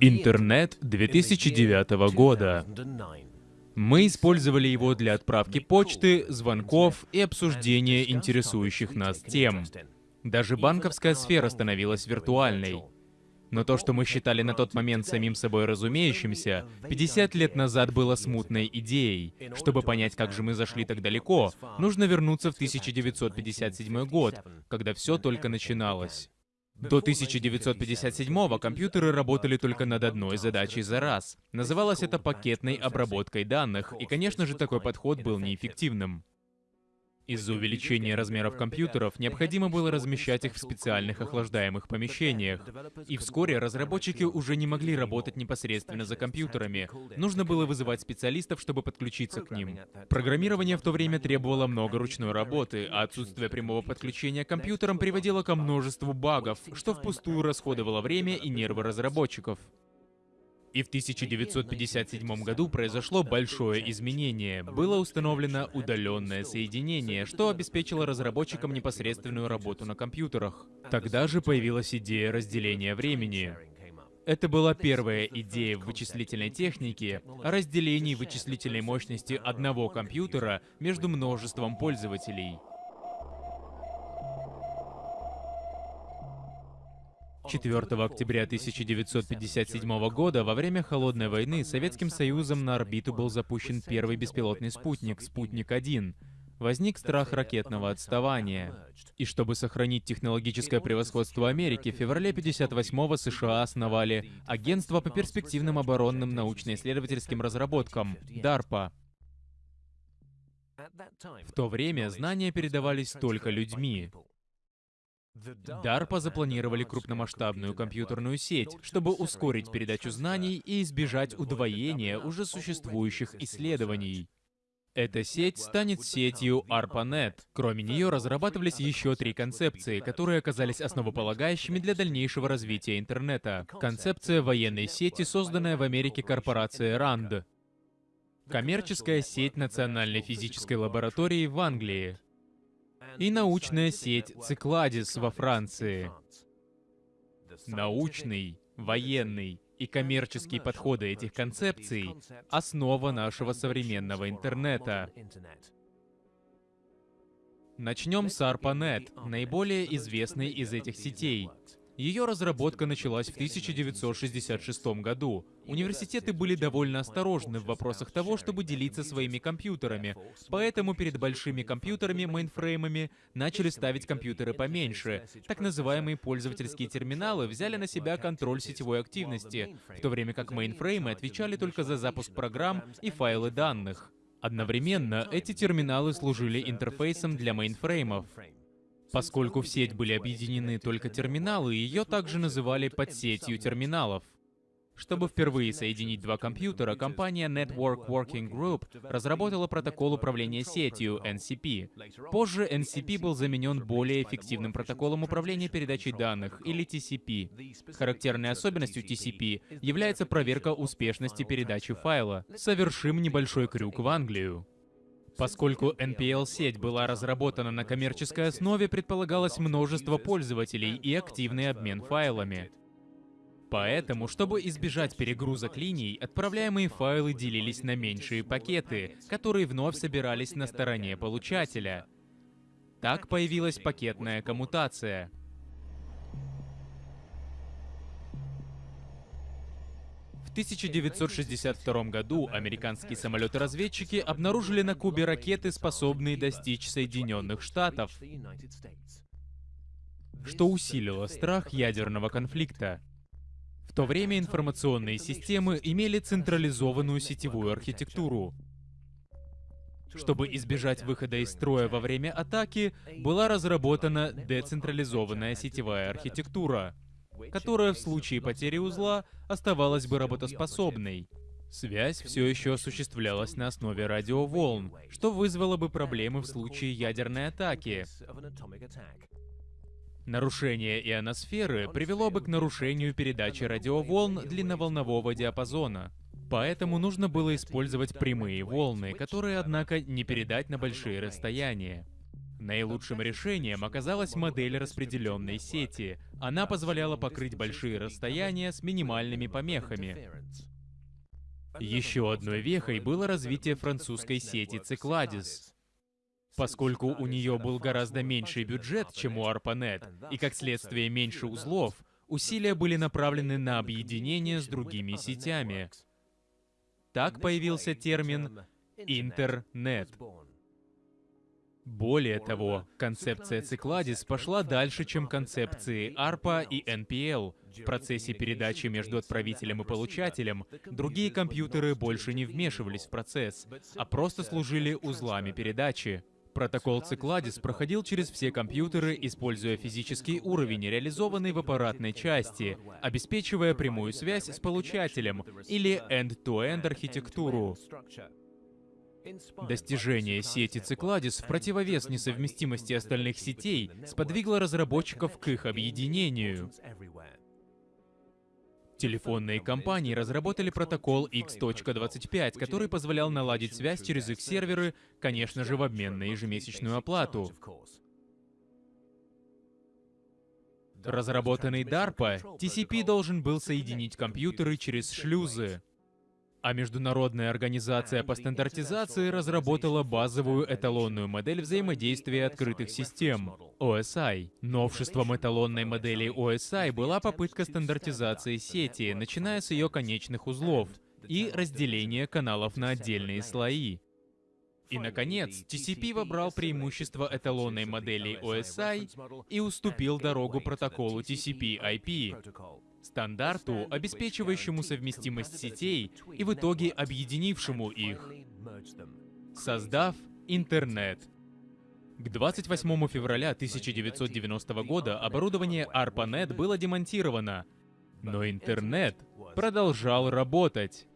Интернет 2009 года. Мы использовали его для отправки почты, звонков и обсуждения интересующих нас тем. Даже банковская сфера становилась виртуальной. Но то, что мы считали на тот момент самим собой разумеющимся, 50 лет назад было смутной идеей. Чтобы понять, как же мы зашли так далеко, нужно вернуться в 1957 год, когда все только начиналось. До 1957-го компьютеры работали только над одной задачей за раз. Называлось это пакетной обработкой данных, и, конечно же, такой подход был неэффективным. Из-за увеличения размеров компьютеров необходимо было размещать их в специальных охлаждаемых помещениях. И вскоре разработчики уже не могли работать непосредственно за компьютерами. Нужно было вызывать специалистов, чтобы подключиться к ним. Программирование в то время требовало много ручной работы, а отсутствие прямого подключения к компьютерам приводило ко множеству багов, что впустую расходовало время и нервы разработчиков. И в 1957 году произошло большое изменение. Было установлено удаленное соединение, что обеспечило разработчикам непосредственную работу на компьютерах. Тогда же появилась идея разделения времени. Это была первая идея в вычислительной технике о разделении вычислительной мощности одного компьютера между множеством пользователей. 4 октября 1957 года, во время Холодной войны, Советским Союзом на орбиту был запущен первый беспилотный спутник, «Спутник-1». Возник страх ракетного отставания. И чтобы сохранить технологическое превосходство Америки, в феврале 58-го США основали Агентство по перспективным оборонным научно-исследовательским разработкам, DARPA. В то время знания передавались только людьми. DARPA запланировали крупномасштабную компьютерную сеть, чтобы ускорить передачу знаний и избежать удвоения уже существующих исследований. Эта сеть станет сетью ARPANET. Кроме нее разрабатывались еще три концепции, которые оказались основополагающими для дальнейшего развития интернета. Концепция военной сети, созданная в Америке корпорацией RAND. Коммерческая сеть Национальной физической лаборатории в Англии и научная сеть Цикладис во Франции. Научный, военный и коммерческие подходы этих концепций — основа нашего современного интернета. Начнем с ARPANET, наиболее известной из этих сетей. Ее разработка началась в 1966 году. Университеты были довольно осторожны в вопросах того, чтобы делиться своими компьютерами, поэтому перед большими компьютерами, мейнфреймами, начали ставить компьютеры поменьше. Так называемые пользовательские терминалы взяли на себя контроль сетевой активности, в то время как мейнфреймы отвечали только за запуск программ и файлы данных. Одновременно эти терминалы служили интерфейсом для мейнфреймов. Поскольку в сеть были объединены только терминалы, ее также называли подсетью терминалов. Чтобы впервые соединить два компьютера, компания Network Working Group разработала протокол управления сетью NCP. Позже NCP был заменен более эффективным протоколом управления передачей данных, или TCP. Характерной особенностью TCP является проверка успешности передачи файла. Совершим небольшой крюк в Англию. Поскольку NPL-сеть была разработана на коммерческой основе, предполагалось множество пользователей и активный обмен файлами. Поэтому, чтобы избежать перегрузок линий, отправляемые файлы делились на меньшие пакеты, которые вновь собирались на стороне получателя. Так появилась пакетная коммутация — 1962 году американские самолеты-разведчики обнаружили на Кубе ракеты, способные достичь Соединенных Штатов, что усилило страх ядерного конфликта. В то время информационные системы имели централизованную сетевую архитектуру. Чтобы избежать выхода из строя во время атаки, была разработана децентрализованная сетевая архитектура — которая в случае потери узла оставалась бы работоспособной. Связь все еще осуществлялась на основе радиоволн, что вызвало бы проблемы в случае ядерной атаки. Нарушение ионосферы привело бы к нарушению передачи радиоволн длинноволнового диапазона. Поэтому нужно было использовать прямые волны, которые, однако, не передать на большие расстояния. Наилучшим решением оказалась модель распределенной сети. Она позволяла покрыть большие расстояния с минимальными помехами. Еще одной вехой было развитие французской сети Цикладис. Поскольку у нее был гораздо меньший бюджет, чем у ARPANET, и как следствие меньше узлов, усилия были направлены на объединение с другими сетями. Так появился термин «интернет». Более того, концепция Цикладис пошла дальше, чем концепции ARPA и NPL. В процессе передачи между отправителем и получателем другие компьютеры больше не вмешивались в процесс, а просто служили узлами передачи. Протокол Цикладис проходил через все компьютеры, используя физический уровень, реализованный в аппаратной части, обеспечивая прямую связь с получателем или end-to-end архитектуру. Достижение сети Цикладис в противовес несовместимости остальных сетей сподвигло разработчиков к их объединению. Телефонные компании разработали протокол X.25, который позволял наладить связь через их серверы, конечно же, в обмен на ежемесячную оплату. Разработанный DARPA, TCP должен был соединить компьютеры через шлюзы а Международная организация по стандартизации разработала базовую эталонную модель взаимодействия открытых систем — OSI. Новшеством эталонной модели OSI была попытка стандартизации сети, начиная с ее конечных узлов, и разделения каналов на отдельные слои. И, наконец, TCP вобрал преимущество эталонной модели OSI и уступил дорогу протоколу TCP-IP стандарту, обеспечивающему совместимость сетей и в итоге объединившему их, создав интернет. К 28 февраля 1990 года оборудование ARPANET было демонтировано, но интернет продолжал работать.